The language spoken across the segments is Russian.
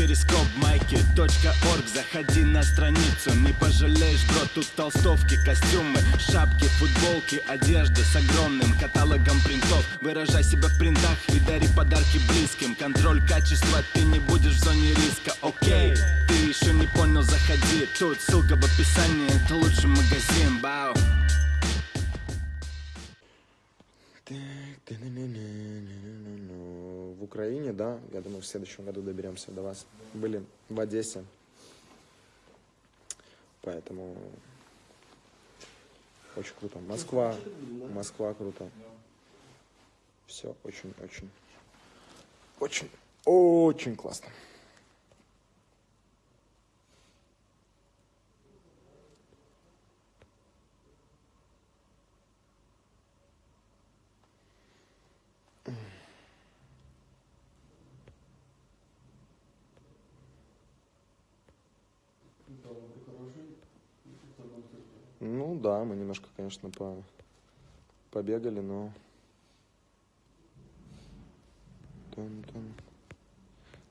перископ майки .орг. Заходи на страницу, не пожалеешь, бро Тут толстовки, костюмы, шапки, футболки Одежда с огромным каталогом принтов. Выражай себя в принтах и дари подарки близким. Контроль качества, ты не будешь в зоне риска, окей Ты еще не понял, заходи. Тут ссылка в описании, это лучший магазин, бау В Украине, да, я думаю, в следующем году доберемся до вас. Были в Одессе. Поэтому очень круто. Москва, Москва круто. Все очень-очень, очень, очень классно. Ну да, мы немножко, конечно, по... побегали, но... Тун-тун.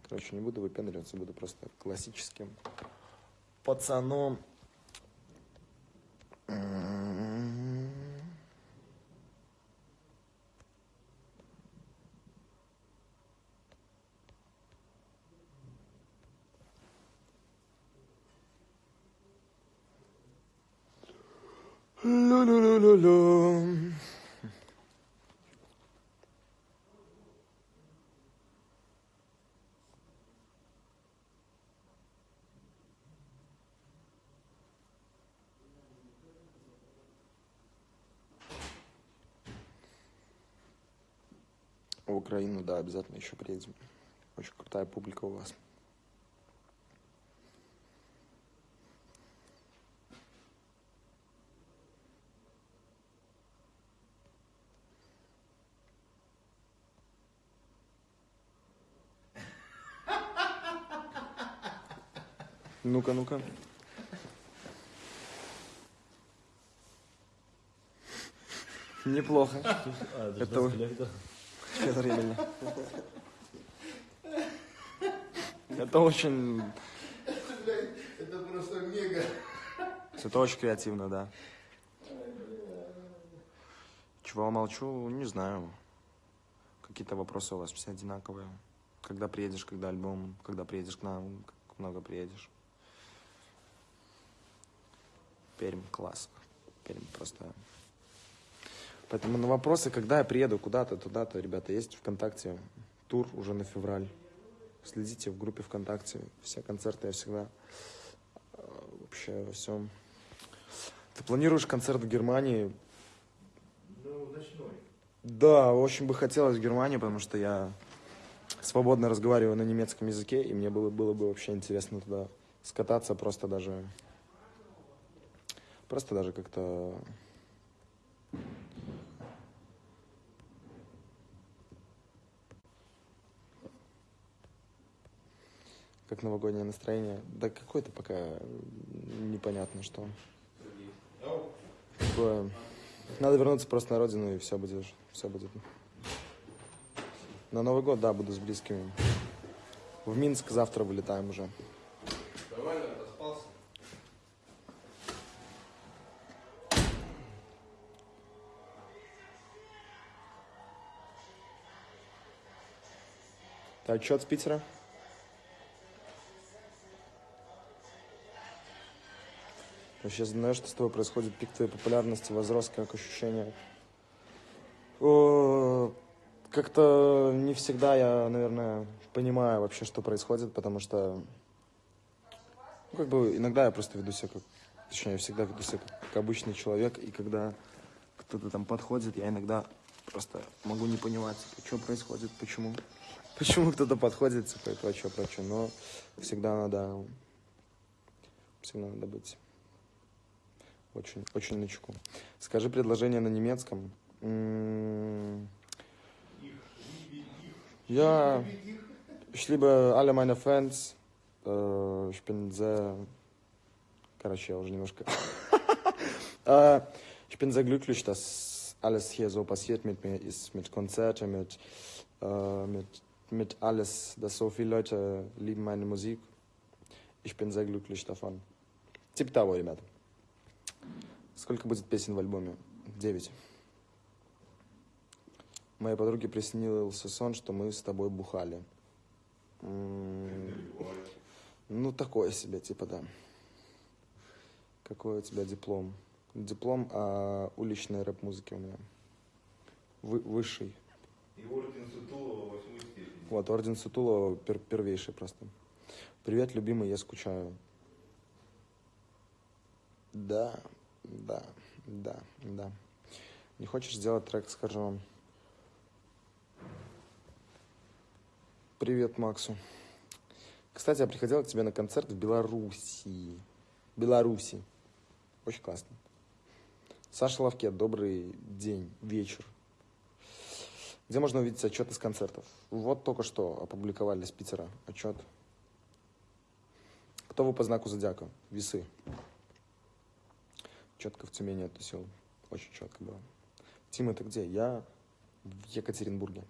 Короче, не буду выпендриваться, буду просто классическим пацаном. Лю-лю-лю-лю-лю. В Украину, да, обязательно еще приедем. Очень крутая публика у вас. Ну-ка, ну-ка. Неплохо. А, это, временно. Это очень... Это просто мега. Это очень креативно, да. Чего молчу, не знаю. Какие-то вопросы у вас все одинаковые. Когда приедешь, когда альбом, когда приедешь к нам, как много приедешь. Пермь, класс. Пермь просто... Поэтому на вопросы, когда я приеду куда-то, туда-то, ребята, есть ВКонтакте тур уже на февраль. Следите в группе ВКонтакте. Все концерты я всегда э, вообще во всем. Ты планируешь концерт в Германии? Ну, ночной. Да, очень бы хотелось в Германию, потому что я свободно разговариваю на немецком языке, и мне было, было бы вообще интересно туда скататься, просто даже... Просто даже как-то... Как новогоднее настроение. Да какое-то пока непонятно что. Надо вернуться просто на родину, и все будет, все будет. На Новый год, да, буду с близкими. В Минск завтра вылетаем уже. Ты отчет с Питера? Вообще знаешь, что с тобой происходит? Пик твоей популярности возрос, как ощущение? Как-то не всегда я, наверное, понимаю вообще, что происходит, потому что, ну, как бы, иногда я просто веду себя как, точнее, я всегда веду себя как, как обычный человек, и когда кто-то там подходит, я иногда просто могу не понимать, что происходит, почему. Почему кто-то подходит, типа, и прочее, прочее. Но всегда надо, всегда надо быть очень, очень начеку. Скажи предложение на немецком. Ja, ich liebe alle meine Fans. Äh, Ich bin sehr... Короче, я уже немножко... Äh, Ich bin sehr glücklich, dass alles hier so passiert mit mir ist, mit Konzerten, mit, äh, mit mit alles, dass so viele Leute lieben meine Musik. Ich bin sehr glücklich davon. Типа того, ребят. Сколько будет песен в альбоме? Девять. Моей подруге приснился сон, что мы с тобой бухали. Ну, такое себе, типа, да. Какой у тебя диплом? Диплом о уличной рэп-музыке у меня. Вы- высший. И восьмой степени. Вот, орден Сутулова пер- первейший просто. Привет, любимый, я скучаю. Да, да, да, да. Не хочешь сделать трек, скажу вам. Привет, Максу. Кстати, я приходил к тебе на концерт в Белоруссии. Беларуси. Очень классно. Саша Лавке, добрый день, вечер. Где можно увидеть отчет из концертов? Вот только что опубликовали с Питера отчет. Кто вы по знаку зодиака? Весы. Четко в Тюмени оттусил. Очень четко было. Тим, это где? Я в Екатеринбурге.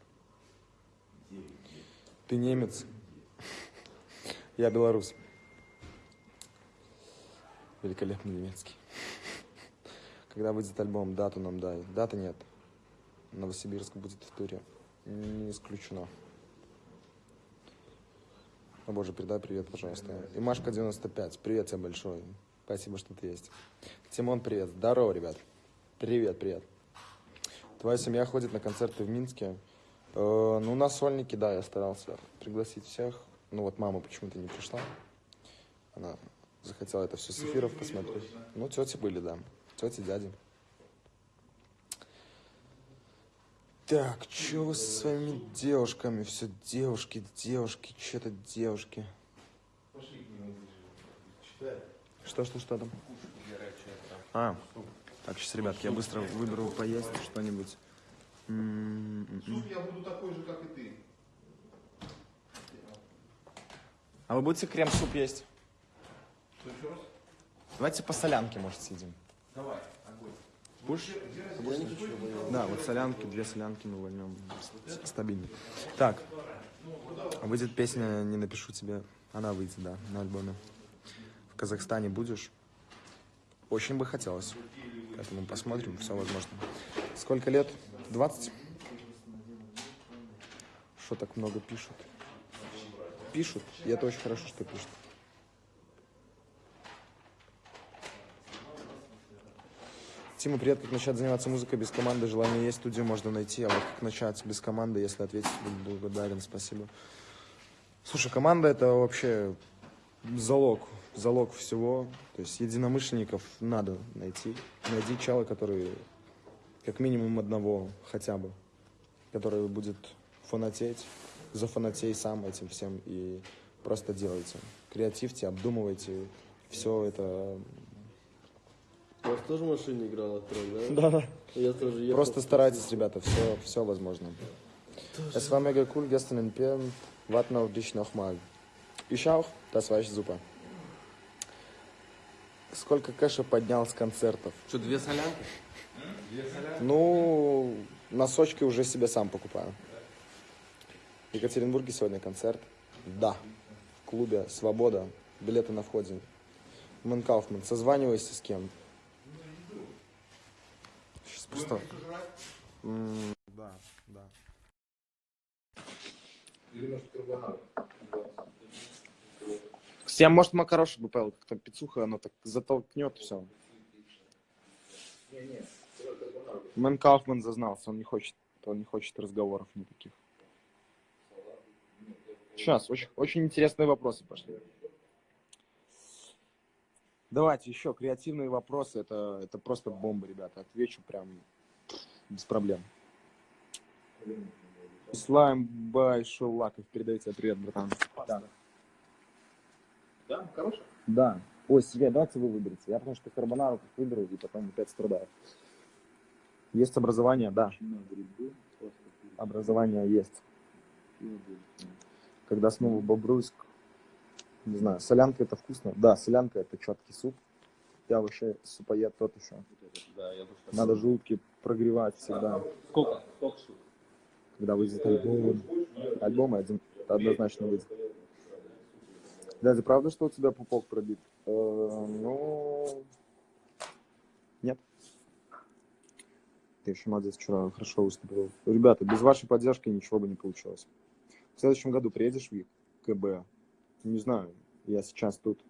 Ты немец. Я белорус. Великолепный немецкий. Когда выйдет альбом, дату нам дай. Даты нет. Новосибирск будет в туре. Не исключено. О боже, передай привет, пожалуйста. И Машка 95. Привет тебе большой. Спасибо, что ты есть. Тимон, привет. Здорово, ребят. Привет, привет. Твоя семья ходит на концерты в Минске. Э, ну, на сольники, да, я старался пригласить всех. Ну, вот мама почему-то не пришла. Она захотела это все с эфиров посмотреть. Ну, тети были, да. Тети, дяди. Так, что вы со своими девушками? Все девушки, девушки, что-то девушки. Пошли к нему ближе. Читай. Что, что, что там? А, так, сейчас, ребятки, я быстро выберу поесть что-нибудь. Суп я буду такой же, как и ты. А вы будете крем-суп есть? Давайте по солянке, может, съедим. Давай. Будешь? Я не хочу. Да, вот солянки, две солянки мы возьмем. С- Стабильно. Так, выйдет песня «Не напишу тебе». Она выйдет, да, на альбоме. В Казахстане будешь? Очень бы хотелось. Поэтому посмотрим, все возможно. Сколько лет? 20? Что так много пишут? Пишут, и это очень хорошо, что пишут. Тима, привет. Как начать заниматься музыкой без команды? Желание есть, студию можно найти. А вот как начать без команды, если ответить, буду благодарен. Спасибо. Слушай, команда это вообще залог, залог всего. То есть единомышленников надо найти. Найди чела, который как минимум одного хотя бы, который будет фанатеть, зафанатей сам этим всем и просто делайте. Креативьте, обдумывайте. Все это У вас тоже в машине играла трек, Да, да? да. Я тоже ехал. Просто старайтесь, ребята, все, все возможно. Es war mega cool gestern in Pirn. Warten auf dich nochmal. Ich auch. Das war echt super. Сколько кэша поднял с концертов? Что, две солянки? Ну, носочки уже себе сам покупаю. В Екатеринбурге сегодня концерт. Да. В клубе «Свобода». Билеты на входе. Мэн Кауфман, созванивайся с кем. Просто... М, Да, да. Или может карбонат. Я, может, макарошек бы поел, как-то пиццуха, оно так затолкнет все. Мэн Кауфман зазнался, он не хочет, он не хочет разговоров никаких. Сейчас, очень, очень интересные вопросы пошли. Давайте еще креативные вопросы, это, это просто бомба, ребята. Отвечу прям без проблем. Слайм Бай Шулаков, передаю тебе привет, братан. Да. Да, хороший? Да. Ой, себе, давайте вы выберете. Я потому что карбонару выберу и потом опять страдаю. Есть образование, да. Образование есть. Когда снова Бобруйск, не знаю, солянка это вкусно. Да, солянка это четкий суп. Я вообще супоед тот еще. Да, я тоже. Надо желудки прогревать всегда. Сколько? Сколько штук? Когда выйдет альбом. Альбом один однозначно выйдет. Дядя, правда, что у тебя пупок пробит? Э, ну, нет. Ты еще молодец, вчера хорошо выступил. Ребята, без вашей поддержки ничего бы не получилось. В следующем году приедешь в КБ? Не знаю, я сейчас тут.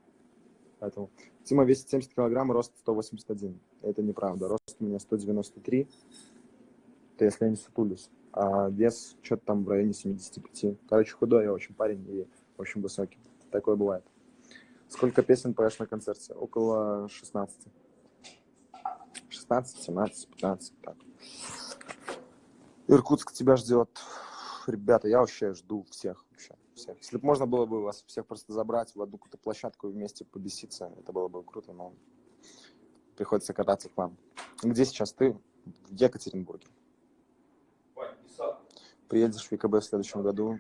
Поэтому Тима весит 70 килограмм, рост 181. Это неправда. Рост у меня 193. Это если я не сутулюсь. А вес что-то там в районе 75. Короче, худой я очень парень и очень высокий. Такое бывает. Сколько песен поешь на концерте? Около 16. 16, 17, 15, так. Иркутск тебя ждет. Ребята, я вообще жду всех. Всех. Если бы можно было бы вас всех просто забрать в одну какую-то площадку и вместе побеситься, это было бы круто, но приходится кататься к вам. Где сейчас ты? В Екатеринбурге. Приедешь в ВКБ в следующем году.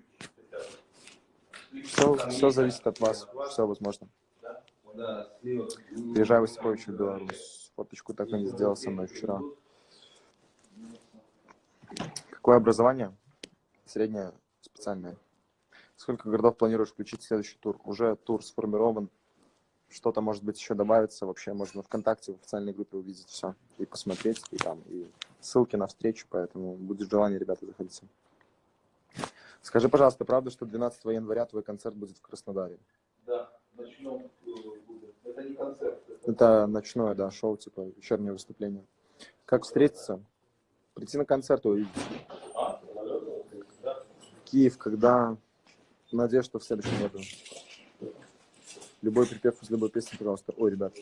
Все, все зависит от вас. Все возможно. Приезжай в Осипович в Беларусь. Фоточку так и не сделал со мной вчера. Какое образование? Среднее, специальное. Сколько городов планируешь включить в следующий тур? Уже тур сформирован. Что-то, может быть, еще добавится. Вообще можно ВКонтакте в официальной группе увидеть все. И посмотреть, и там, и ссылки на встречу. Поэтому будет желание, ребята, заходите. Скажи, пожалуйста, правда, что 12 января твой концерт будет в Краснодаре? Да, ночном будет. Это не концерт. Это, Это ночное, да, шоу, типа вечернее выступление. Как встретиться? Прийти на концерт и увидеть. а. Киев, когда? Надеюсь, что в следующем году. Любой припев из любой песни, пожалуйста. Ой, ребят,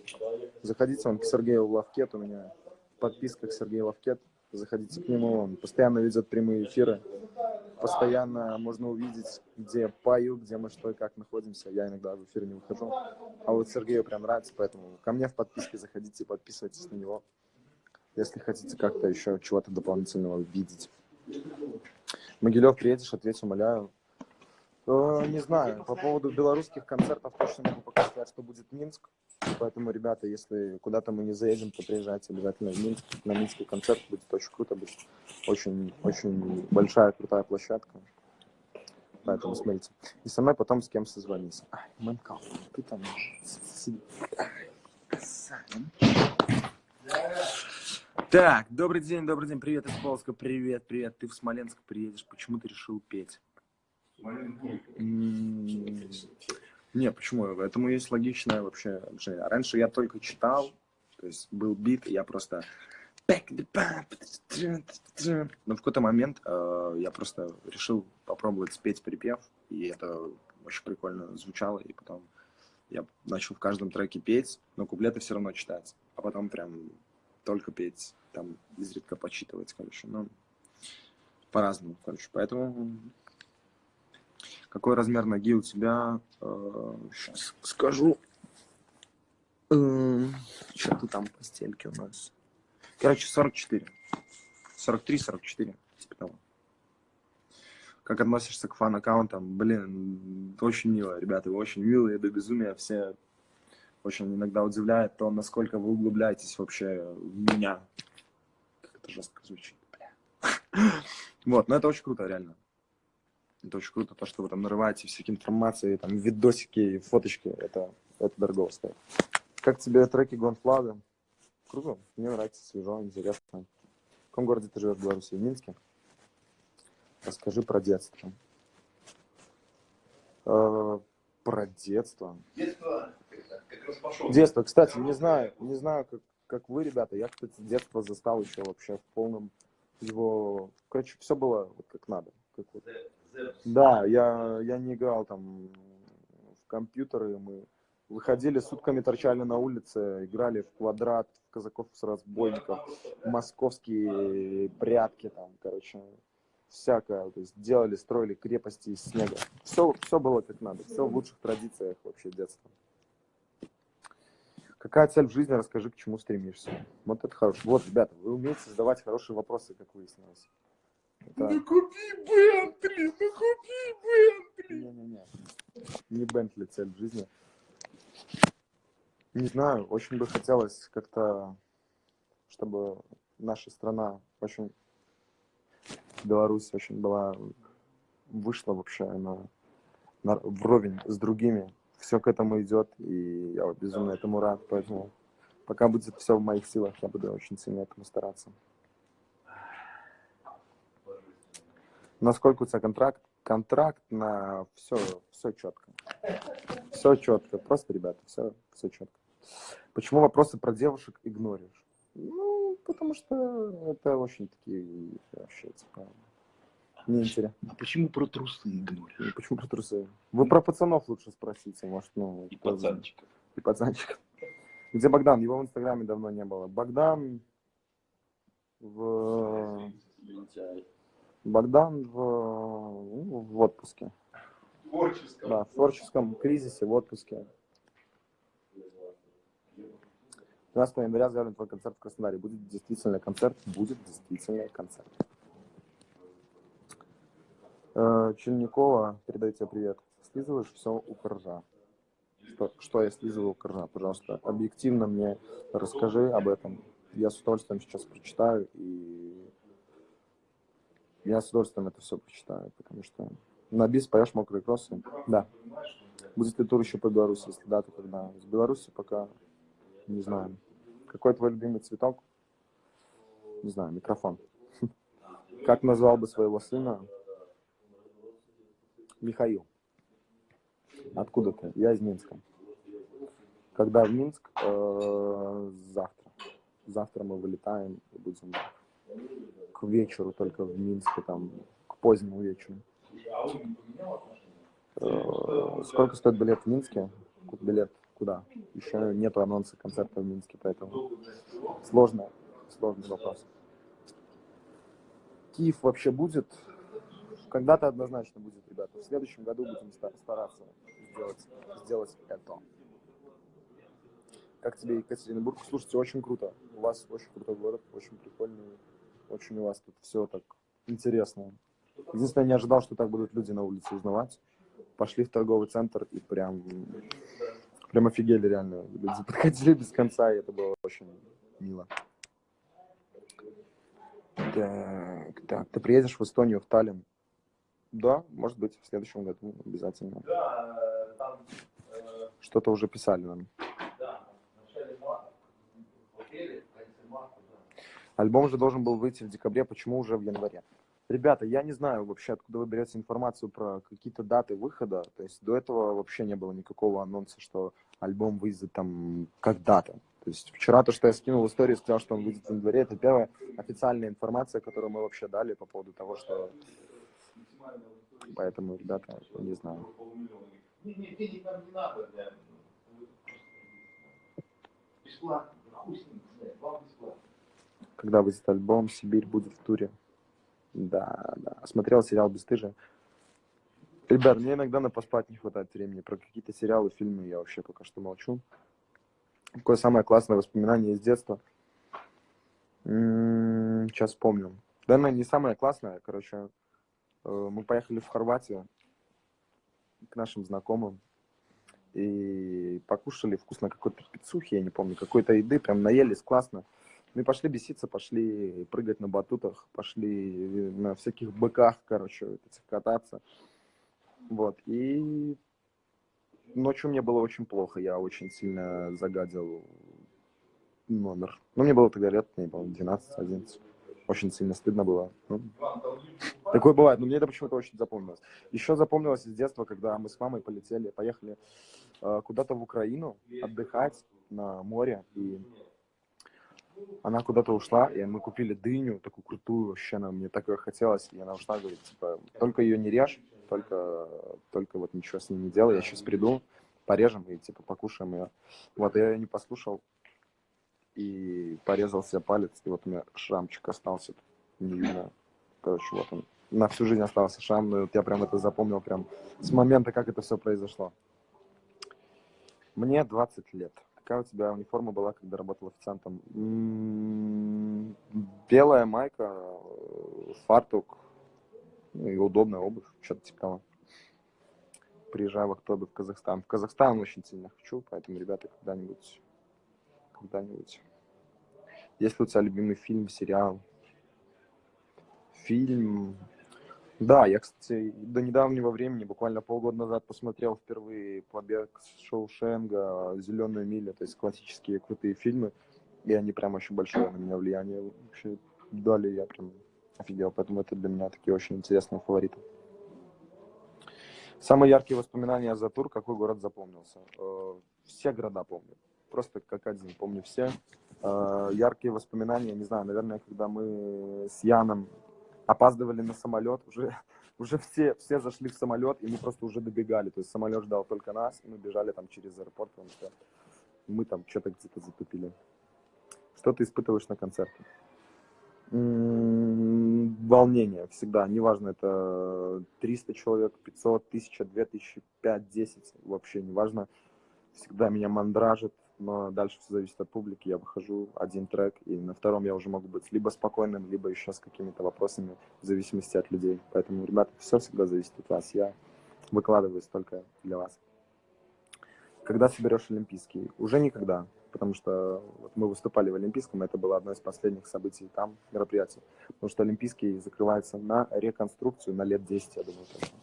заходите, он к Сергею Лавкет, у меня подписка к Сергею Лавкет. Заходите к нему, он постоянно ведет прямые эфиры. Постоянно можно увидеть, где пою, где мы что и как находимся. Я иногда в эфир не выхожу. А вот Сергею прям нравится, поэтому ко мне в подписке заходите, подписывайтесь на него, если хотите как-то еще чего-то дополнительного видеть. Могилев, приедешь, ответь, умоляю. Э, Не знаю, по поводу белорусских концертов точно могу пока что будет Минск. Поэтому, ребята, если куда-то мы не заедем, то приезжайте обязательно в Минск. На Минский концерт будет очень круто, будет очень, очень большая, крутая площадка. Поэтому смотрите. И со мной потом с кем созвонись. Ай, Мэнкал, ты там. Так, добрый день, добрый день. Привет из Полоска, привет, привет. Ты в Смоленск приедешь. Почему ты решил петь? Не, почему? Этому есть логичное вообще объяснение. Раньше я только читал, то есть был бит, и я просто... Но в какой-то момент э, я просто решил попробовать спеть припев, и это очень прикольно звучало, и потом я начал в каждом треке петь, но куплеты все равно читать, а потом прям только петь, там изредка почитывать, короче, ну, по-разному, короче, поэтому какой размер ноги у тебя? Сейчас скажу. Что ты там постельки у нас? Короче, 44. 43-44, типа того. Как относишься к фан-аккаунтам? Блин, очень мило, ребята, вы очень милые до безумия. Все очень иногда удивляет то, насколько вы углубляетесь вообще в меня. Как это жестко звучит, бля. Вот, но это очень круто, реально. Это очень круто, то, что вы там нарываете всякие информации, там, видосики, фоточки, это, это дорого стоит. Как тебе треки Гонфлага? Круто, мне нравится, свежо, интересно. В каком городе ты живешь в Беларуси? В Минске? Расскажи про детство. Э, про детство. Детство как раз пошел. Детство, кстати, не знаю, не знаю, как, как вы, ребята, я, кстати, детство застал еще вообще в полном его... Короче, все было вот как надо. Как вот. Да, я, я не играл там в компьютеры, мы выходили сутками, торчали на улице, играли в квадрат, казаков с разбойников, московские прятки там, короче, всякое, то есть делали, строили крепости из снега. Все, все было как надо, все в лучших традициях вообще детства. Какая цель в жизни, расскажи, к чему стремишься. Вот это хорошо. Вот, ребята, вы умеете задавать хорошие вопросы, как выяснилось. Это... Ну купи Бентли, ну купи Бентли. Не-не-не. Не Бентли цель в жизни. Не знаю, очень бы хотелось как-то, чтобы наша страна очень, Беларусь очень была вышло вообще на, на, вровень с другими. Все к этому идет, и я безумно этому рад, поэтому пока будет все в моих силах, я буду очень сильно этому стараться. Насколько у тебя контракт? Контракт на все, все четко. Все четко. Просто, ребята, все, все четко. Почему вопросы про девушек игноришь? Ну, потому что это очень такие вообще, типа, неинтересно. А почему про трусы игноришь? Почему про трусы? Вы про пацанов лучше спросите, может, ну... И пацанчиков. И пацанчиков. Где Богдан? Его в Инстаграме давно не было. Богдан в... Лентяй. Богдан в, ну, в отпуске. Творческом. Да, в творческом кризисе, в отпуске. 12 января заявлен твой концерт в Краснодаре. Будет действительно концерт? Будет действительно концерт. Э, Черникова, передаю тебе привет. Слизываешь все у коржа. Что, что я слизываю у коржа? Пожалуйста, объективно мне расскажи об этом. Я с удовольствием сейчас прочитаю и я с удовольствием это все прочитаю, потому что на бис поешь мокрые кроссы. Да. Будет ли тур еще по Беларуси? Если да, то когда? С Беларуси пока не знаю. Какой твой любимый цветок? Не знаю, микрофон. Как назвал бы своего сына? Михаил. Откуда ты? Я из Минска. Когда в Минск? Э, завтра. Завтра мы вылетаем и будем к вечеру только в Минске, там, к позднему вечеру. Э, Сколько стоит билет в Минске? Билет куда? Еще нету анонса концерта в Минске, поэтому сложно, сложный вопрос. Киев вообще будет? Когда-то однозначно будет, ребята. В следующем году будем ста- стараться сделать, сделать это. Как тебе Екатеринбург? Слушайте, очень круто. У вас очень крутой город, очень прикольный. Очень у вас тут все так интересно. Единственное, я не ожидал, что так будут люди на улице узнавать. Пошли в торговый центр и прям, прям офигели реально. Люди подходили без конца, и это было очень мило. Так, так, ты приедешь в Эстонию, в Таллин? Да, может быть, в следующем году обязательно. Что-то уже писали нам. да, в начале марта, в апреле, в конце марта, да. Альбом же должен был выйти в декабре, почему уже в январе? Ребята, я не знаю вообще, откуда вы берете информацию про какие-то даты выхода. То есть до этого вообще не было никакого анонса, что альбом выйдет там когда-то. То есть вчера то, что я скинул в историю, сказал, что он выйдет в январе, это первая официальная информация, которую мы вообще дали по поводу того, что... Поэтому, ребята, не знаю. Бесплатно, хуй с ним, бесплатно. Когда выйдет альбом, Сибирь будет в туре. Да, да. Смотрел сериал «Бесстыжие». Ребят, мне иногда на поспать не хватает времени. Про какие-то сериалы, фильмы я вообще пока что молчу. Какое самое классное воспоминание из детства? М, Сейчас вспомню. Да, ну, не самое классное, короче. э, Мы поехали в Хорватию к нашим знакомым и покушали вкусно какой-то пиццухи, я не помню, какой-то еды, прям наелись классно. Ну и пошли беситься, пошли прыгать на батутах, пошли на всяких быках, короче, кататься. Вот, и ночью мне было очень плохо, я очень сильно загадил номер. Ну, мне было тогда лет, мне было 12-11. Очень сильно стыдно было. Ну, такое бывает, но мне это почему-то очень запомнилось. Еще запомнилось из детства, когда мы с мамой полетели, поехали э, куда-то в Украину отдыхать на море, и она куда-то ушла, и мы купили дыню, такую крутую, вообще она мне такое хотелось, и она ушла, говорит, типа, только ее не режь, только, только вот ничего с ней не делай, я сейчас приду, порежем и, типа, покушаем ее. Вот, я ее не послушал, и порезал себе палец, и вот у меня шрамчик остался, не видно, короче, вот он, на всю жизнь остался шрам, но вот я прям это запомнил прям с момента, как это все произошло. Мне 20 лет. Какая у тебя униформа была, когда работал официантом? М, Белая майка, э, фартук, ну и удобная обувь, что-то типа того. Приезжаю в октябре в Казахстан. В Казахстан очень сильно хочу, поэтому, ребята, когда-нибудь, когда-нибудь. Есть ли у тебя любимый фильм, сериал? Фильм... Да, я, кстати, до недавнего времени, буквально полгода назад, посмотрел впервые «Побег с Шоушенга», «Зеленую милю», то есть классические крутые фильмы, и они прям очень большое на меня влияние вообще дали, я прям офигел, поэтому это для меня такие очень интересные фавориты. Самые яркие воспоминания за тур, какой город запомнился? Э, все города помню, просто как один, помню все. Э, яркие воспоминания, не знаю, наверное, когда мы с Яном опаздывали на самолет, уже, уже все, все зашли в самолет, и мы просто уже добегали. То есть самолет ждал только нас, и мы бежали там через аэропорт, потому что мы там что-то где-то затупили. Что ты испытываешь на концерте? волнение всегда, неважно, это 300 человек, 500, 1000, 2000, 5, 10, вообще неважно. Всегда меня мандражит, но дальше все зависит от публики. Я выхожу один трек, и на втором я уже могу быть либо спокойным, либо еще с какими-то вопросами, в зависимости от людей. Поэтому, ребята, все всегда зависит от вас. Я выкладываюсь только для вас. Когда соберешь Олимпийский? Уже никогда, потому что вот мы выступали в Олимпийском, это было одно из последних событий там, мероприятий. Потому что Олимпийский закрывается на реконструкцию на лет 10, я думаю. Точно.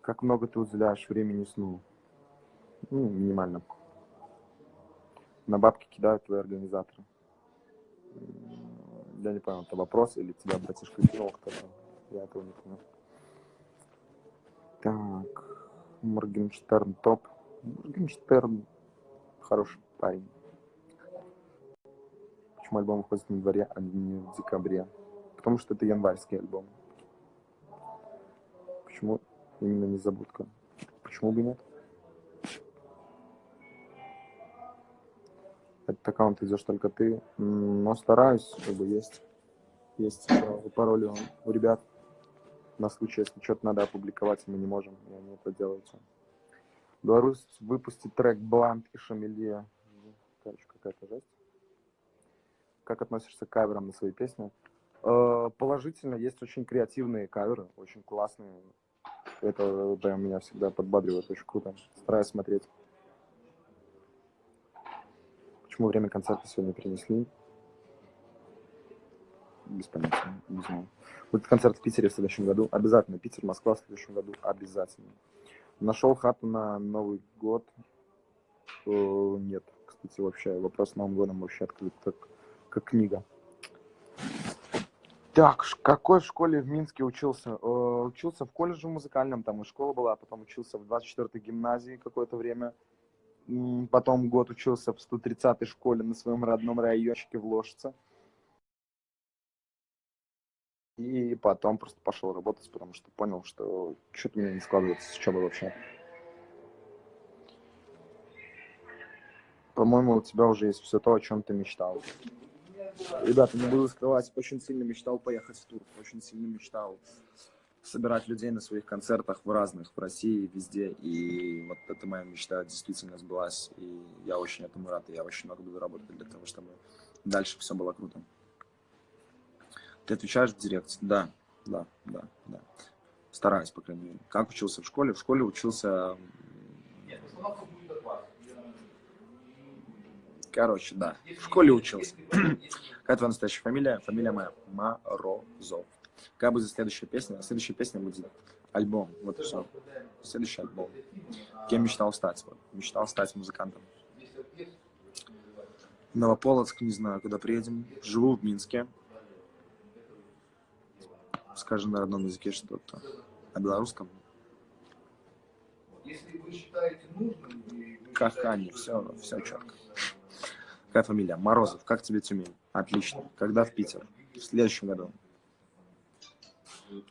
Как много ты уделяешь времени сну? Ну, минимально. На бабки кидают твои организаторы. Я не понял, это вопрос или тебя братишка кинул кто-то? Я этого не понял. Так, Моргенштерн топ. Моргенштерн хороший парень. Почему альбом выходит на дворе, а не в декабре? Потому что это январский альбом. Почему именно незабудка? Почему бы нет? Аккаунт идешь только ты. Но стараюсь, чтобы есть, есть пароли у ребят. На случай, если что-то надо опубликовать, мы не можем, и они это делают. Беларусь выпустит трек Блант и Шамилье. Короче, какая-то жесть. Как относишься к каверам на свои песни? Э, положительно, есть очень креативные каверы, очень классные. Это прям меня всегда подбадривает, очень круто. Стараюсь смотреть. Почему время концерта сегодня перенесли? Без понятия, не знаю. Будет концерт в Питере в следующем году. Обязательно. Питер, Москва в следующем году. Обязательно. Нашел хату на Новый год? Э, нет, кстати, вообще. Вопрос с Новым годом вообще открыт как, как книга. Так, какой в школе в Минске учился? Э, учился в колледже музыкальном, там и школа была, потом учился в 24-й гимназии какое-то время. Потом год учился в 130-й школе на своем родном райончике в Ложице. И потом просто пошел работать, потому что понял, что что-то у меня не складывается с учебой вообще. По-моему, у тебя уже есть все то, о чем ты мечтал. Ребята, не буду скрывать, очень сильно мечтал поехать в тур, очень сильно мечтал собирать людей на своих концертах в разных, в России, везде. И вот эта моя мечта действительно сбылась. И я очень этому рад. И я очень много буду работать для того, чтобы дальше все было круто. Ты отвечаешь в директ? Да, да, да, да. Стараюсь, по крайней мере. Как учился в школе? В школе учился... Короче, да. В школе учился. Какая твоя настоящая фамилия? Фамилия моя Морозов. Какая будет следующая песня? Следующая песня будет альбом. Вот и все. Следующий альбом. Кем мечтал стать? Вот. Мечтал стать музыкантом. Новополоцк, не знаю, куда приедем. Живу в Минске. Скажи на родном языке что-то. На белорусском? Если вы считаете нужным... Как они, все, все четко. Какая фамилия? Морозов. Как тебе Тюмень? Отлично. Когда в Питер? В следующем году.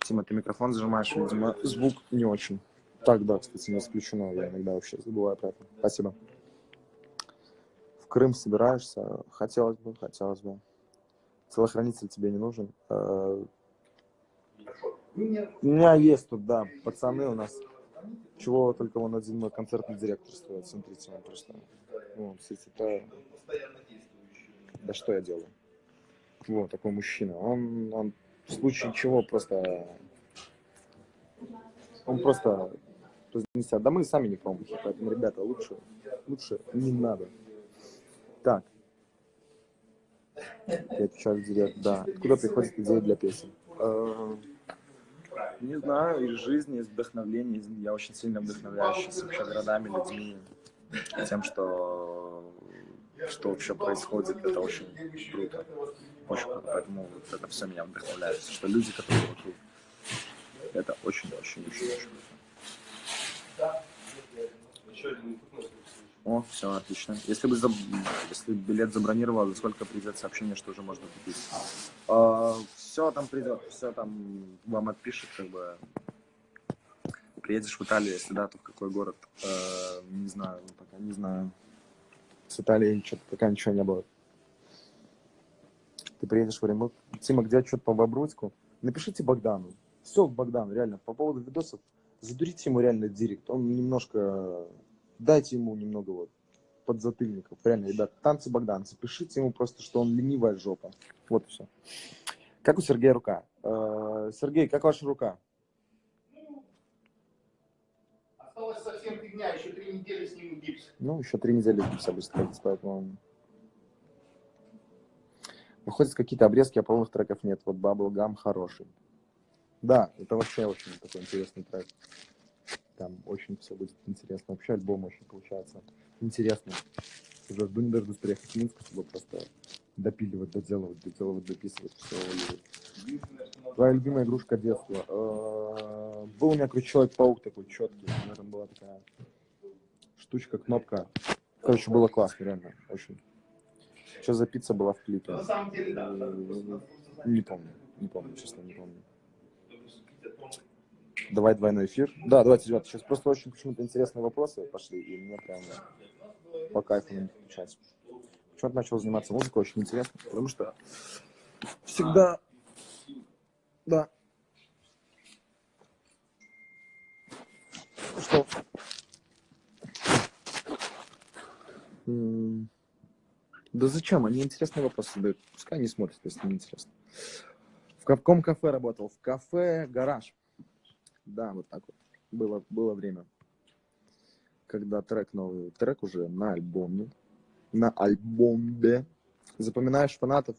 Тима, ты микрофон зажимаешь, видимо, звук не очень. Так, да, кстати, не исключено, я иногда вообще забываю про это. Спасибо. В Крым собираешься? Хотелось бы, хотелось бы. Телохранитель тебе не нужен? Э, у меня есть тут, да, пацаны у нас. Чего только вон один мой концертный директор стоит. Смотрите, он просто... Ну, это... Да что я делаю? Вот, такой мужчина. Он, он в случае чего просто... Он просто разнесет. Да мы сами не промахи, поэтому, ребята, лучше, лучше не надо. Так. Я отвечаю в директ, да. Откуда приходит идея для песен? Э, Не знаю, из жизни, из вдохновения. из- Я очень сильно вдохновляюсь сейчас вообще городами, людьми, тем, что, что вообще происходит. Это очень круто. Очень круто. Поэтому вот это все меня вдохновляет. Что люди, которые вокруг, это очень-очень-очень-очень круто. О, все, отлично. Если бы заб- если билет забронировал, за сколько придет сообщение, что уже можно купить? все там придет, все там вам отпишет, как бы. Приедешь в Италию, если да, то в какой город? Э, не знаю, пока не знаю. С Италией что-то пока ничего не было. Ты приедешь в Оренбург. Тима, где отчет по Бобруйску? Напишите Богдану. Все, Богдан, реально, по поводу видосов, задурите ему реально директ. Он немножко, дайте ему немного вот подзатыльников. Реально, ребят, танцы Богдан, запишите ему просто, что он ленивая жопа. Вот и все. Как у Сергея рука? Э, Сергей, как ваша рука? Осталось совсем фигня, еще три недели снимем гипс. Ну, еще три недели гипса ставить, поэтому... Выходят какие-то обрезки, а полных треков нет. Вот Bubblegum хороший. Да, это вообще очень такой интересный трек. Там очень все будет интересно. Вообще альбом очень получается интересный. Уже жду не дождусь приехать в Минск, чтобы просто допиливать, доделывать, доделывать, дописывать, все Твоя любимая игрушка детства. Э, Был у меня такой Человек-паук такой четкий. У меня там была такая штучка, кнопка. Короче, было классно, реально, очень. Что за пицца была в клипе? Не помню, не помню, честно, не помню. Давай двойной эфир. Да, давайте, ребята, сейчас просто очень почему-то интересные вопросы пошли, и мне прям по кайфу на них отвечать. Почему-то начал заниматься музыкой, очень интересно, потому что всегда... Да. Что? М, Да зачем? Они интересные вопросы задают. Пускай они смотрят, если не интересно. В каком кафе работал? В кафе «Гараж». Да, вот так вот. Было, было время. Когда трек новый, трек уже на альбоме. На альбоме. Запоминаешь фанатов?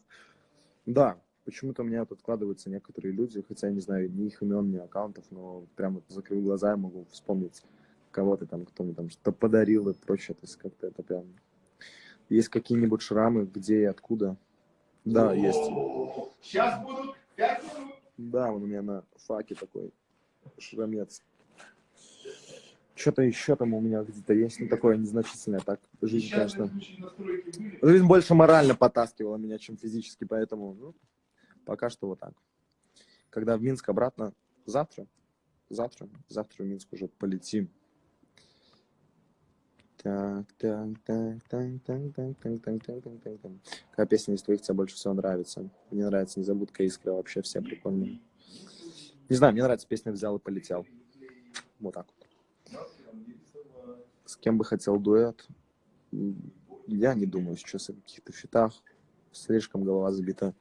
Да, почему-то у меня тут откладываются некоторые люди, хотя я не знаю ни их имен, ни аккаунтов, но прям закрыл глаза и могу вспомнить кого-то там, кто мне там что подарил и прочее. То есть как-то это прям... Есть какие-нибудь шрамы, где и откуда? Да, есть. Сейчас будут пять минут. Да, он у меня на факе такой шрамец. Что-то еще там у меня где-то есть, ну такое незначительное. Так, жизнь, Сейчас конечно. Жизнь больше морально потаскивала меня, чем физически, поэтому ну, пока что вот так. Когда в Минск обратно, завтра, завтра, завтра в Минск уже полетим. Так, так, так, так, так, так, так, так, так, так, так, так. Какая песня из твоих тебе больше всего нравится? Мне нравится «Незабудка искра», вообще все прикольные. Не знаю, мне нравится песня «Взял и полетел». Вот так вот. С кем бы хотел дуэт? Я не думаю сейчас о каких-то фитах. Слишком голова забита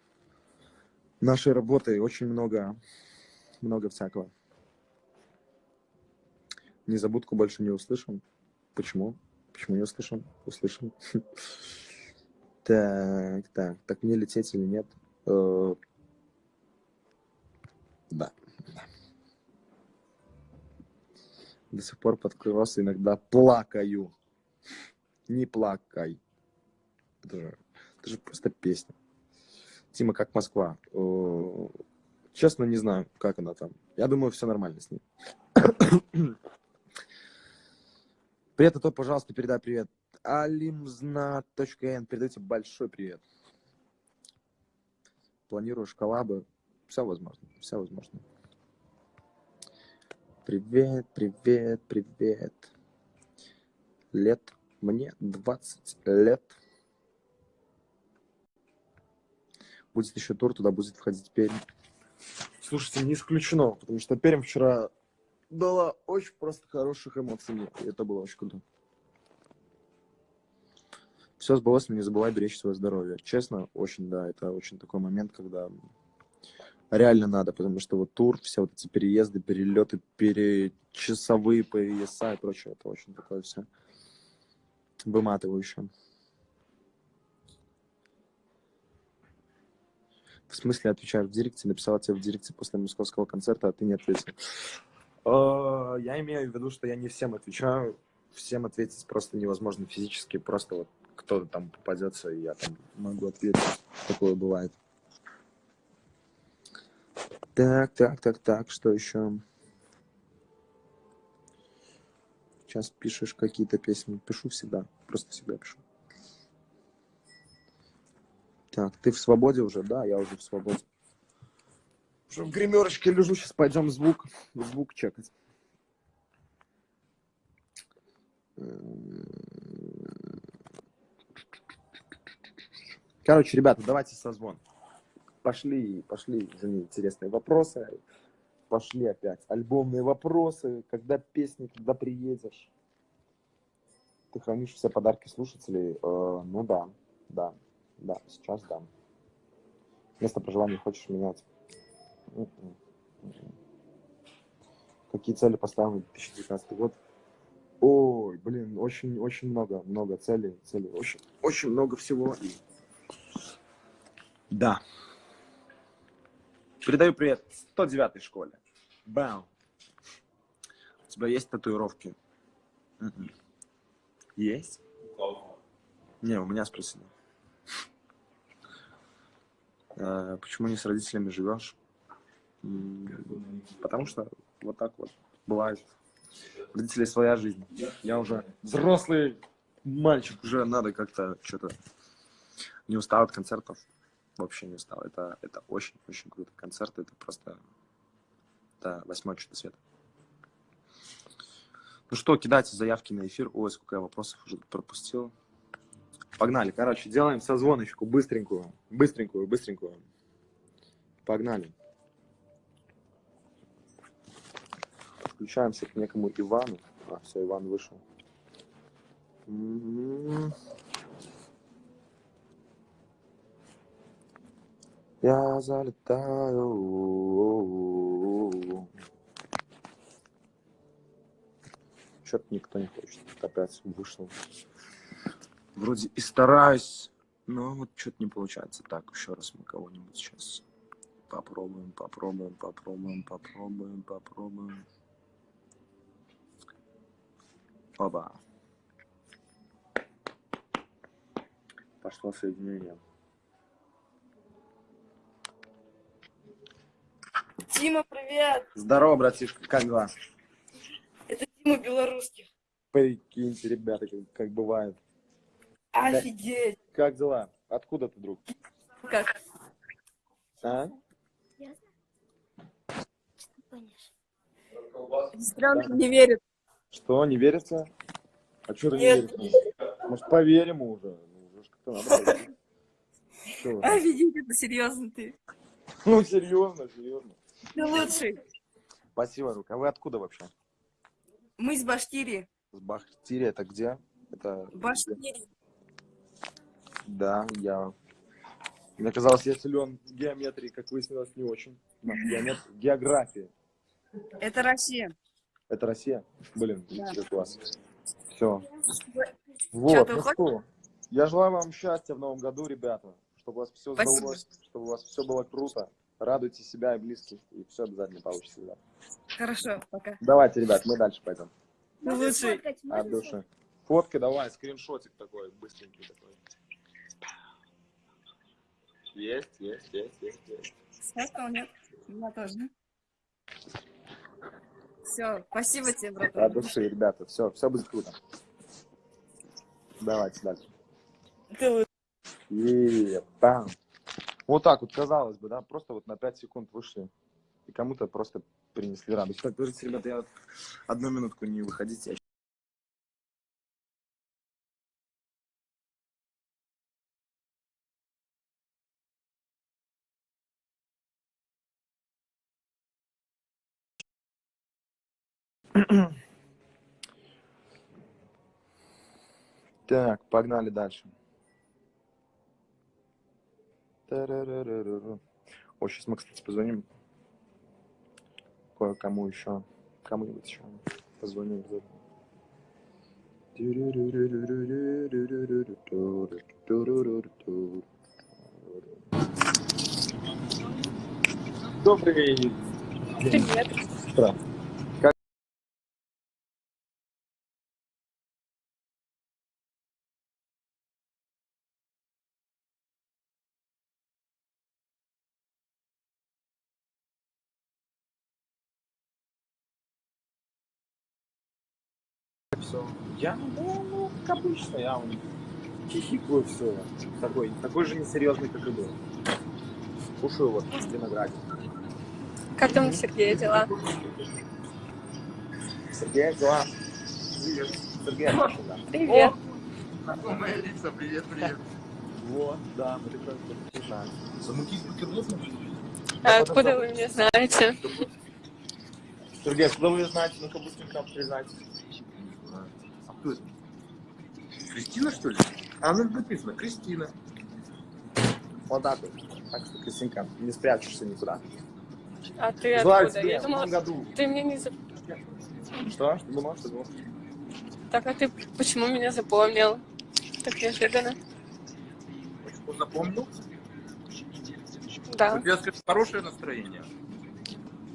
нашей работой. Очень много, много всякого. Незабудку больше не услышим. Почему? Почему не услышим? Услышим. Так, так. Так мне лететь или нет? Э, Да. До сих пор под кросс иногда плакаю. Не плакай. Это же, это же просто песня. Тима, как Москва? Э, Честно, не знаю, как она там. Я думаю, все нормально с ней. Привет, а то, пожалуйста, передай привет. Alimzna.n. Передайте большой привет. Планируешь коллабы? Все возможно, все возможно. Привет, привет, привет. Лет. Мне 20 лет. Будет еще тур, туда будет входить Пермь. Слушайте, не исключено, потому что Пермь вчера дала очень просто хороших эмоций мне, это было очень круто. Все сбылось, но не забывай беречь свое здоровье. Честно, очень, да, это очень такой момент, когда реально надо, потому что вот тур, все вот эти переезды, перелеты, перечасовые пояса и прочее, это очень такое все выматывающее. В смысле, отвечаю в директе, написала тебе в директе после московского концерта, а ты не ответил. Э, Я имею в виду, что я не всем отвечаю. Всем ответить просто невозможно физически. Просто вот кто-то там попадется, и я там могу ответить. Такое бывает. Так, так, так, так, что еще? Сейчас пишешь какие-то песни. Пишу всегда. Просто всегда пишу. Так, ты в свободе уже? Да, я уже в свободе. Уже в гримерочке лежу, сейчас пойдем звук, звук чекать. Короче, ребята, давайте созвон. Пошли, пошли за интересные вопросы. Пошли опять альбомные вопросы. Когда песни, когда приедешь? Ты хранишь все подарки слушателей? Э, ну да, да, да, сейчас да. Место проживания хочешь менять? М-м, м-м. Какие цели поставил на 2019 год? Ой, блин, очень, очень много, много целей, целей, очень, очень много всего. И... Да. Передаю привет 109 школе. Бам. У тебя есть татуировки? Мгм. Есть? Не, у меня спросили. Э, Почему не с родителями живешь? М, Потому что вот так вот бывает. У родителей своя жизнь. Я уже взрослый мальчик, уже надо как-то что-то... Не устал от концертов. Вообще не устал. Это, это очень-очень круто. Концерты это просто... Это восьмое чудо света. Ну что, кидайте заявки на эфир. Ой, сколько я вопросов уже пропустил. Погнали. Короче, делаем созвоночку быстренькую. Быстренькую, быстренькую. Погнали. Подключаемся к некому Ивану. А, все, Иван вышел. Я залетаю. Что-то никто не хочет. Опять вышел. Вроде и стараюсь, но вот что-то не получается. Так, еще раз мы кого-нибудь сейчас попробуем, попробуем, попробуем, попробуем, попробуем. Оба. Пошло соединение. Дима, привет! Здорово, братишка, как дела? Это Дима Белорусских. Прикиньте, ребята, как, как бывает. Офигеть! Как дела? Откуда ты, друг? Как? А? Сестренка не верит. Что, не верится? А что ты не веришь? Может, поверим уже? Ну, уже как-то надо вы? Офигеть, это серьезно ты. Ну, серьезно, серьезно. Ты лучший. Спасибо, Рук. А вы откуда вообще? Мы из Башкирии. С Бахтири это где? Это... Башкирии. Да, я... Мне казалось, я силен в геометрии, как выяснилось, не очень. Геомет... География. Это Россия. Это Россия? Блин, Да. класс. Все. Вот, ну что, я желаю вам счастья в новом году, ребята. Чтобы у вас все Спасибо. сдалось, чтобы у вас все было круто. Радуйте себя и близких, и все обязательно получится, ребят. Хорошо, пока. Давайте, ребят, мы дальше пойдем. Ты лучший. От души. Фотка давай, скриншотик такой, быстренький такой. Есть, есть, есть, есть, есть. Сфоткал, нет? У меня тоже. Все, спасибо тебе, От братан. души, ребята, все, все будет круто. Давайте дальше. Ты. И бам. Вот так вот, казалось бы, да, просто вот на 5 секунд вышли. И кому-то просто принесли радость. Так, говорите, ребята, я одну минутку не выходите. Так, погнали дальше. О, сейчас мы, кстати, позвоним кое-кому еще. Кому-нибудь еще позвоним. Добрый Привет. утро. Все. Я, ну, ну, как обычно, я хихикаю все. Такой, такой же несерьезный, как и был. Кушаю вот виноград. Как там у Сергея дела? Сергей, дела? Сергей, Аркаша, да. Привет. Знакомые лица, привет, привет. Вот, да, мы такой, не знаю. Замутить бутерброд? А откуда вы меня знаете? Сергей, откуда вы знаете? Ну-ка быстренько признайтесь. Кто это? Кристина, что ли? А ну написано, Кристина. Вот так вот. Так что, Кристинка, не спрячешься никуда. А ты Желаю откуда? тебе Я в думала, году. ты мне не. Что? Что думал? Что думал? Так, а ты почему меня запомнил? Так неожиданно. Почему запомнил? Да, У тебя, скажи, хорошее настроение.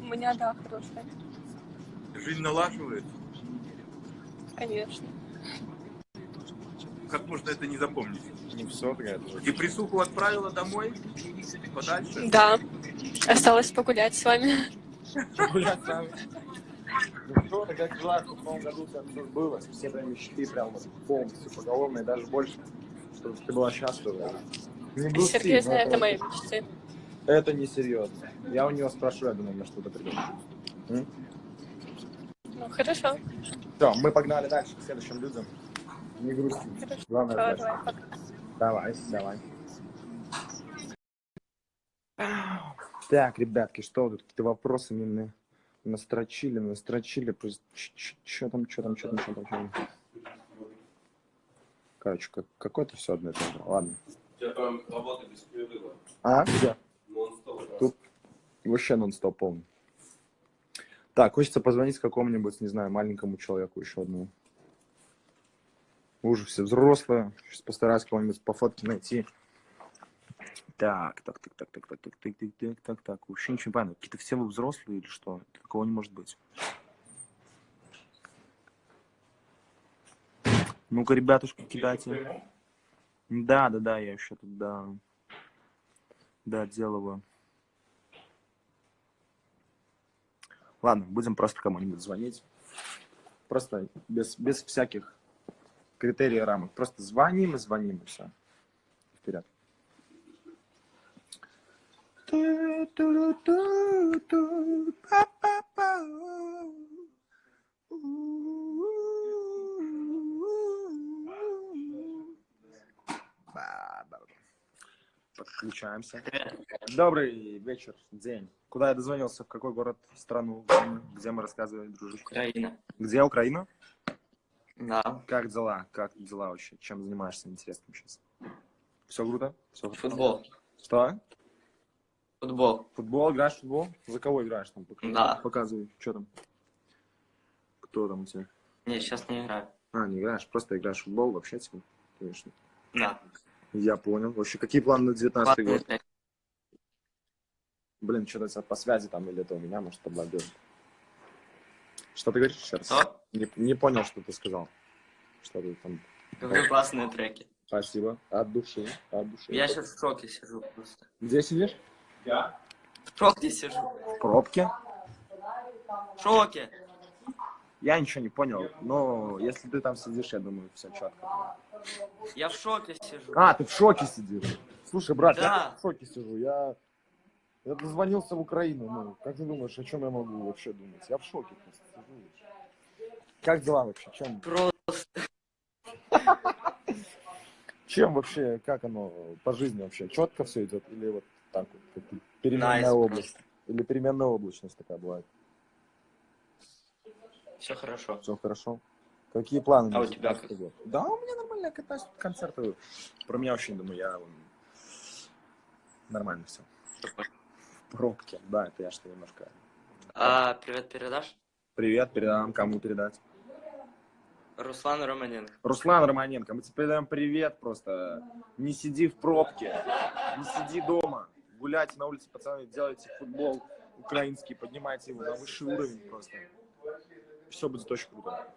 у меня, да, хорошая. Жизнь налаживает. Конечно. Как можно это не запомнить? Не все, такая тоже. Депрессуху отправила домой? Подальше? Да. Осталось погулять с вами. Гулять с нами. Ну что, ты как желаю, чтобы в новом году у тебя все твои мечты прям вот полностью поголовно и даже больше. Чтобы ты была счастлива. Не грусти, Сергей но знает это- о моей мечте. Это не серьезно. Я у него спрошу, я думаю, на что-то придумаю. Ну, хорошо. Все, мы погнали дальше к следующим людям. Не грусти. Хорошо, Главное, давай, давай. Давай, давай. Так, ребятки, что тут какие-то вопросы мне на- настрочили, настрочили. Что там, что там, что там, что там, чё там? Короче, как, какое-то все одно и то же. Ладно. У тебя там работа без перерыва. А, где? Нон-стоп. Тут вообще нон-стоп полный. Так, хочется позвонить какому-нибудь, не знаю, маленькому человеку еще одному. Уже все взрослые. Сейчас постараюсь кого-нибудь по фотке найти. Так, так, так, так, так, так, так, так, так, так, так, так. Вообще ничего не понятно. Какие-то все вы взрослые или что? Такого не может быть. Ну-ка, ребятушки, кидайте. Да, да, да, я еще тут, да. Да, делаю. Ладно, будем просто кому-нибудь звонить. Просто без, без всяких критерий рамок. Просто звоним и звоним, и все. Вперед. Подключаемся. Добрый вечер, день. Куда я дозвонился? В какой город, страну, где мы рассказывали, дружище? Украина. Где Украина? Да. Как дела? Как дела вообще? Чем занимаешься интересным сейчас? Все круто? Все Футбол. Что? Футбол. Футбол? Играешь в футбол? За кого играешь там? Пока- Да. Показывай. Что там? Кто там у тебя? Не, сейчас не играю. А, не играешь, просто играешь в футбол вообще тебе? Конечно. Да. Я понял. Вообще, какие планы на 19 год? Блин, что-то по связи там или это у меня, может, подлагивает. Что ты говоришь раз? Что? Не, не понял, что ты сказал. Что ты там... Говорю классные треки. Спасибо. От души. От души. Я сейчас в шоке сижу просто. Где сидишь? В шоке сижу. В пробке. В шоке. Я ничего не понял, но если ты там сидишь, я думаю, все четко. Я в шоке сижу. А, ты в шоке сидишь. Слушай, брат, я Да. тоже в шоке сижу. Я, я дозвонился в Украину. Ну, как ты думаешь, о чем я могу вообще думать? Я в шоке просто сижу. Как дела вообще? Чем, Просто. чем вообще, как оно по жизни вообще? Четко все идет? Или вот так вот? Переменная Nice область? Или переменная облачность такая бывает? Все хорошо. Все хорошо? Какие планы? А у тебя 19 год? Да, у меня нормально, катаюсь, концерты. Про меня вообще не думаю, я нормально все. В пробке, да, это я что немножко. А, привет передашь? Привет, передам, кому передать? Руслан Романенко. Руслан Романенко, мы тебе передаем привет просто. Не сиди в пробке, не сиди дома, гуляйте на улице, пацаны, делайте футбол украинский, поднимайте его на высший уровень просто. Все будет очень круто.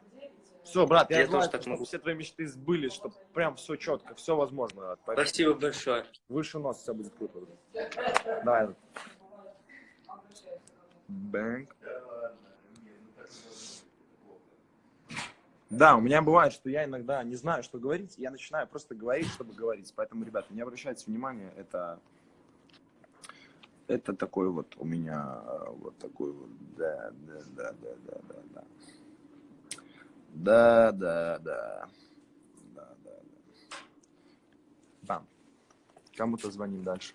Все, брат, я, Я желаю, тоже так могу. все твои мечты сбылись, чтобы прям все четко, все возможно. брат. Поэтому Спасибо большое. Выше нос, все будет круто. Давай. Бэнк. Да, у меня бывает, что я иногда не знаю, что говорить, и я начинаю просто говорить, чтобы говорить. Поэтому, ребята, не обращайте внимания, это, это такой вот у меня, э, вот такой вот, да, да, да, да, да, да, да. Да, да, да. Да, да, да. Да. Кому-то звоним дальше.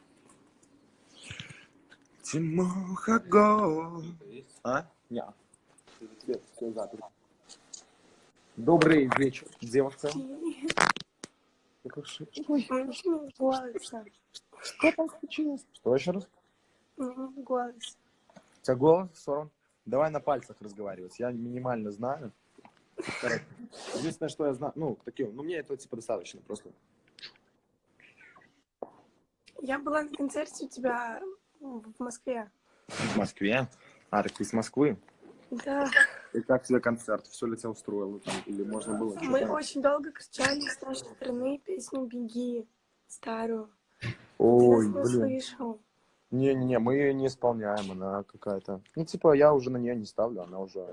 Тимоха Го. А? Не. Добрый вечер, девушка. Ой. Что там случилось? Что еще раз? Голос. У тебя голос сорван? Давай на пальцах разговаривать. Я минимально знаю. Короче, Единственное, что я знаю, ну, такие, ну, мне этого типа достаточно просто. Я была на концерте у тебя в Москве. В Москве? А, так ты из Москвы? Да. И как тебе концерт? Все ли тебя устроило там? Или можно было Мы что-то? очень долго кричали с нашей стороны песню «Беги» старую. Ой, Ты нас не блин. слышал. Не-не-не, мы не исполняем, она какая-то... Ну, типа, я уже на нее не ставлю, она уже...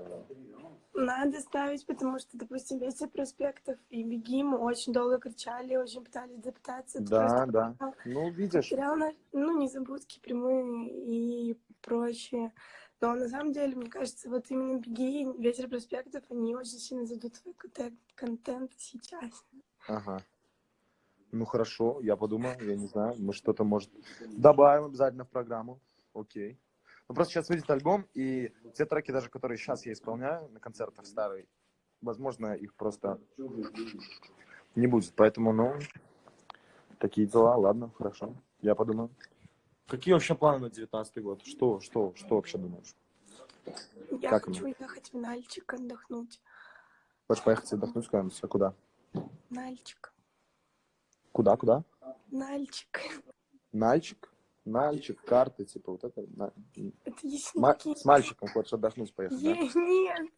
Надо ставить, потому что, допустим, ветер проспектов и «Беги» мы очень долго кричали, очень пытались запытаться. Да, да. Ну, видишь, на- ну, незабудки прямые и прочее. Но на самом деле, мне кажется, вот именно «Беги» и «Ветер проспектов», они очень сильно твой контент, контент сейчас. ага. Ну, хорошо, я подумаю, я не знаю, мы что-то, может, добавим обязательно в программу. Окей. Ну, просто сейчас выйдет альбом, и те треки, даже которые сейчас я исполняю на концертах старые, возможно, их просто не будет. Поэтому, ну, такие дела, ладно, хорошо, я подумаю. Какие вообще планы на 19 год? Что, что, что вообще думаешь? Я Как хочу ехать в Нальчик отдохнуть. Хочешь поехать отдохнуть куда-нибудь? А куда? Нальчик. Куда, куда? Нальчик. Нальчик? Нальчик, карты, типа вот это. на- Это Ма-. С мальчиком хочешь отдохнуть поехать, да? Нет.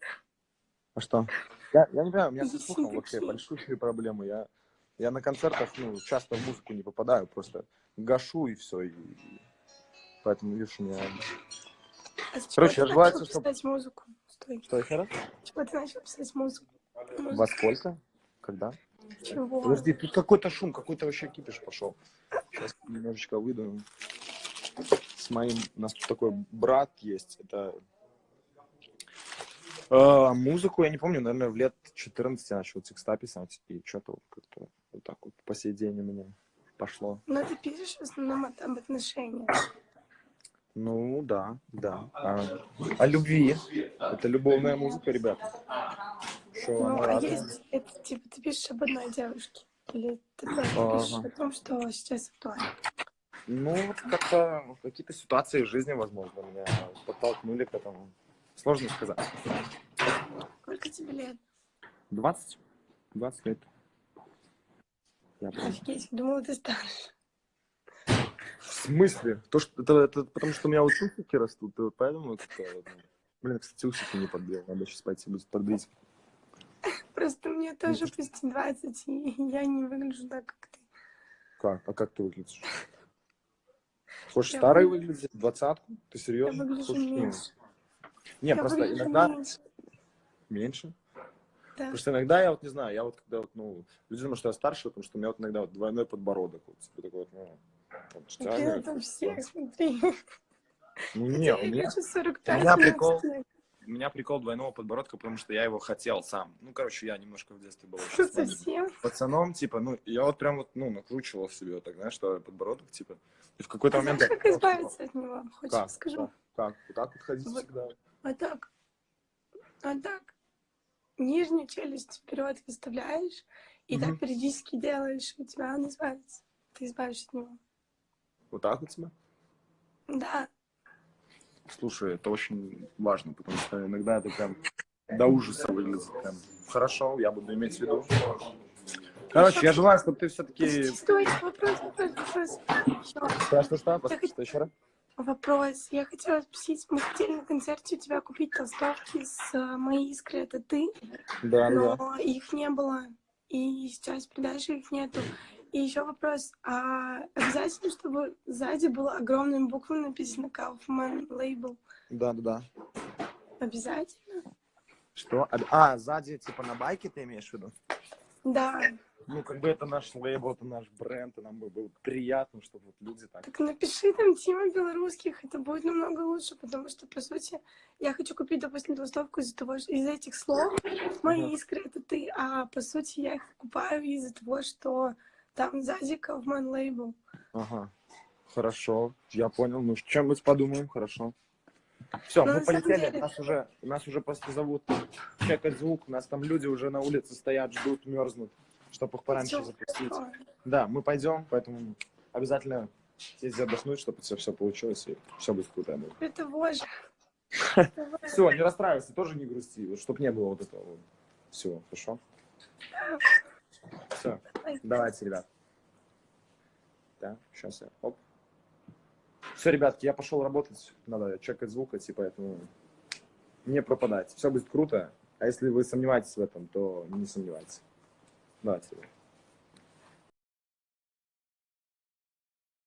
А что? Я, я не понимаю, у меня со слухом вообще большие проблемы. Я, я на концертах, ну, часто в музыку не попадаю, просто гашу и все. И... Поэтому, видишь, у меня... А Короче, я желаю, чтоб- писать музыку? Стой. Что еще раз? Чего ты начал писать музыку? Во сколько? Когда? Чего? Подожди, тут какой-то шум, какой-то вообще кипиш пошел. Сейчас немножечко выйду. С моим... У нас тут такой брат есть. Это... Э, музыку, я не помню, наверное, в лет 14 я начал текста писать. И что-то как-то вот так вот по сей день у меня пошло. Но ты пишешь в основном об отношениях. Ну, да, да. А, о любви. Это любовная музыка, ребята. Что, Ну, а разная? есть, это типа, ты пишешь об одной девушке? Или ты тоже Ага. пишешь о том, что сейчас актуально? Ну, вот как-то какие-то ситуации в жизни, возможно, меня подтолкнули к этому. Сложно сказать. Сколько тебе лет? 20? 20 лет. Я. Офигеть, думала, ты старше. В смысле? То, что, это, это потому что у меня вот усики растут, поэтому как-то, вот, Блин, кстати, усики не подбил. Надо сейчас пойти будет подбить. Просто мне тоже почти 20, и я не выгляжу так, как ты. Как? А как ты выглядишь? Хочешь Я старый выгля- выглядеть? Двадцатку? Ты Я серьезно? выгляжу Хочешь, ну, меньше. Не, Я просто выгляжу иногда... меньше. Меньше? Да. Просто иногда я вот не знаю, я вот когда вот, ну, люди думают, что я старше, потому что у меня вот иногда вот двойной подбородок. Вот, типа такой вот, ну, вот, Блин, тягивает. это всех, смотри. Ну, не, у Я меня, хочу 45 у меня прикол. У меня прикол двойного подбородка, потому что я его хотел сам. Ну, короче, я немножко в детстве был совсем? пацаном, типа, ну, я вот прям вот, ну, накручивал себе вот так, знаешь, что подбородок, типа, и в какой-то А момент... как избавиться от него? Хочешь, Как? скажу? Как? Вот так вот ходить Вот. всегда? Вот так. Вот так. Нижнюю челюсть вперед выставляешь, и Мгм. так периодически делаешь, у тебя он избавится. Ты избавишься от него. Вот так вот тебя? Да. Слушай, это очень важно, потому что иногда это прям до ужаса выглядит. Прям. Хорошо, я буду иметь в виду. Короче, я желаю, чтобы ты все-таки... Стой, вопрос, вопрос, вопрос. Что, что, что? Я Что еще раз? Вопрос. Я хотела спросить, мы хотели на концерте у тебя купить толстовки с э, «Моей искры это ты», Да, да. но их не было, и сейчас в продаже их нету. И еще вопрос, а обязательно, чтобы сзади было огромными буквами написано Kaufman Label? Да, да, да. Обязательно? Что? А, сзади, типа, на байке ты имеешь в виду? Да. Ну, как бы это наш лейбл, это наш бренд, и нам бы было приятно, чтобы вот люди так... Так напиши там Тима Белорусских, это будет намного лучше, потому что, по сути, я хочу купить, допустим, толстовку из-за того, из этих слов «Мои Ага. искры это ты», а по сути я их покупаю из-за того, что там сзади Kaufman Label. Ага. Хорошо, я понял. Ну, чем мы подумаем, хорошо. Все, Ну, мы полетели. деле- Нас уже, нас уже просто зовут чекать звук. У нас там люди уже на улице стоят, ждут, мерзнут, чтобы их пораньше Всё запустить. хорошо. Да, мы пойдем, поэтому обязательно съездить отдохнуть, чтобы все, все получилось, и все будет круто. Это боже. Все, не расстраивайся, тоже не грусти, чтобы не было вот этого всего, хорошо? Все, давайте, ребят. Да, сейчас я, оп. Все, ребятки, я пошел работать, надо чекать звук, идти, поэтому не пропадайте. Все будет круто, а если вы сомневаетесь в этом, то не сомневайтесь. Давайте, ребят.